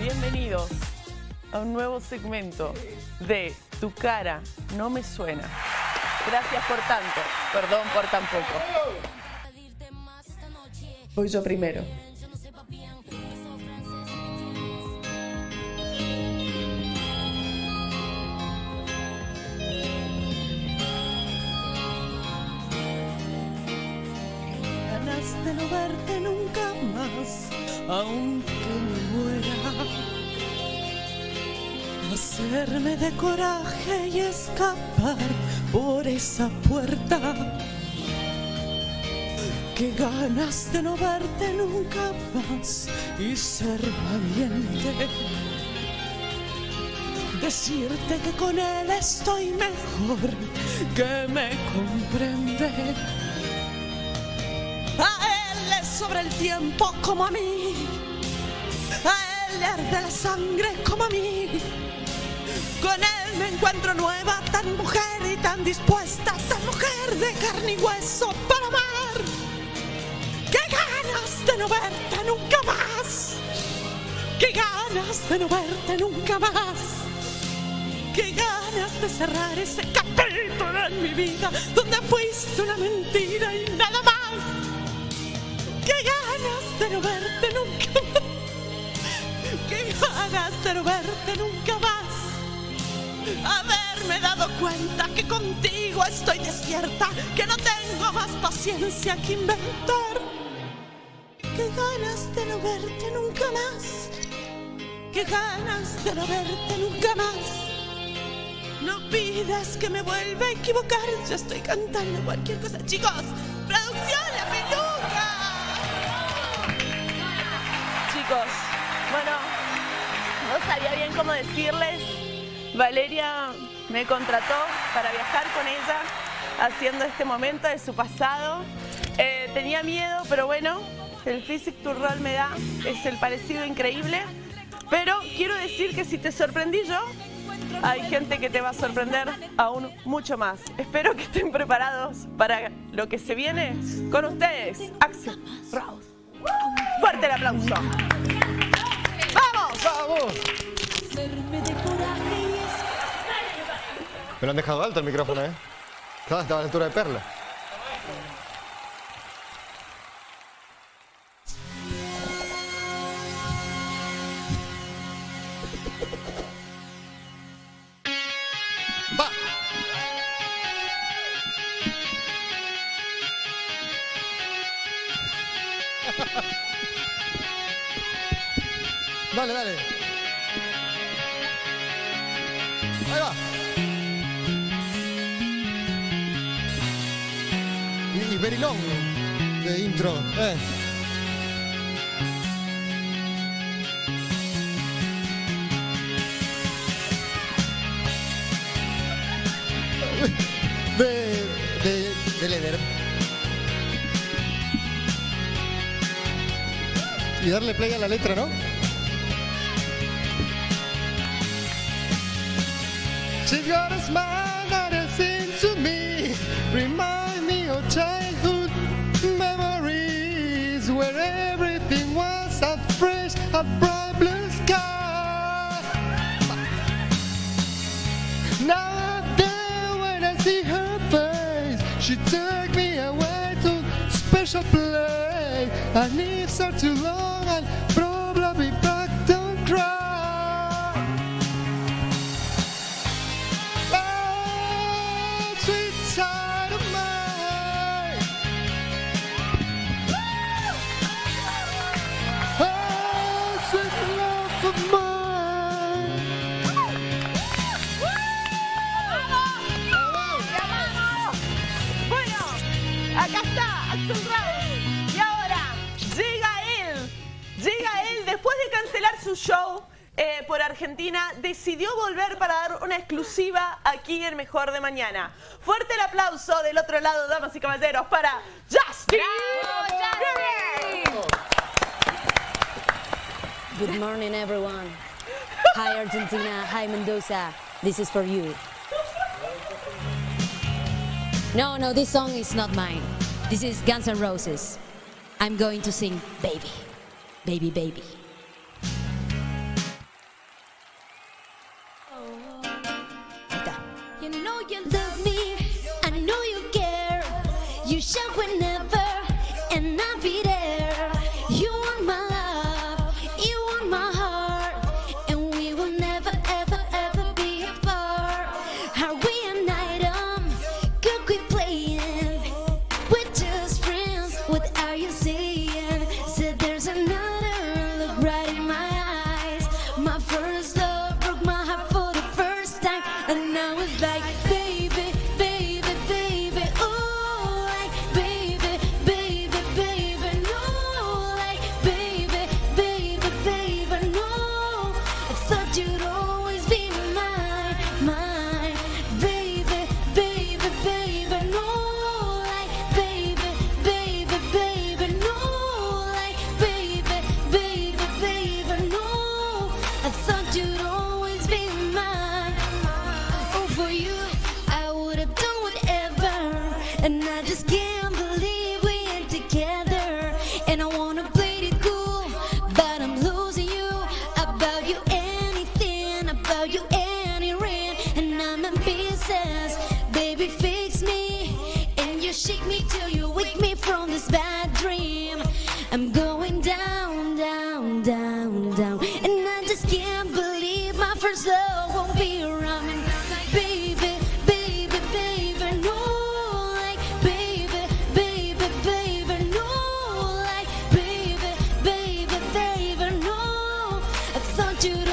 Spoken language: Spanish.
bienvenidos a un nuevo segmento de Tu cara no me suena. Gracias por tanto, perdón por tan poco. Voy yo primero. De no verte nunca más, aunque me muera. Hacerme de coraje y escapar por esa puerta. Qué ganas de no verte nunca más y ser valiente. Decirte que con él estoy mejor, que me comprende. A él le sobra el tiempo como a mí. A él arde la sangre como a mí. Con él me encuentro nueva, tan mujer y tan dispuesta, tan mujer de carne y hueso para amar. ¡Qué ganas de no verte nunca más! ¡Qué ganas de no verte nunca más! ¡Qué ganas de cerrar ese capítulo en mi vida donde fuiste una mentira y nada más! ¡Qué ganas de no verte nunca más! ¡Qué ganas de no verte nunca más! Haberme dado cuenta que contigo estoy desierta, que no tengo más paciencia que inventar. ¡Qué ganas de no verte nunca más! ¡Qué ganas de no verte nunca más! No pidas que me vuelva a equivocar, yo estoy cantando cualquier cosa. Chicos, cómo decirles. Valeria me contrató para viajar con ella haciendo este momento de su pasado. Eh, tenía miedo, pero bueno, el Physic Tour Roll me da, es el parecido increíble. Pero quiero decir que si te sorprendí yo, hay gente que te va a sorprender aún mucho más. Espero que estén preparados para lo que se viene con ustedes. Axel Rose. Fuerte el aplauso. ¡Vamos! ¡Vamos! Me lo han dejado alto el micrófono, ¿eh? Claro, estaba a la altura de Perla. ¡Va! Dale, dale. Ahí va. Y, y very long de intro. Eh. De, de, de Leder. Y darle play a la letra, ¿no? She's got a smile that it seems to me Remind me of childhood memories Where everything was a fresh, a bright blue sky. Now there when I see her face She took me away to special place. I need her too long and probably show. eh, por Argentina, decidió volver para dar una exclusiva aquí en Mejor de Mañana. Fuerte el aplauso del otro lado, damas y caballeros, para Justin. Good morning, everyone. Hi, Argentina. Hi, Mendoza. This is for you. No, no, this song is not mine. This is Guns N' Roses. I'm going to sing Baby. Baby, baby. know you love me. I know you care. You shout when And I just can't believe we ain't together. And I wanna play it cool But I'm losing you. About you anything About you any rain, And I'm in pieces. Baby fix me. And you shake me till you wake me from this bad dream. I'm going down, down, down, down. And I just can't believe my first love won't be around. do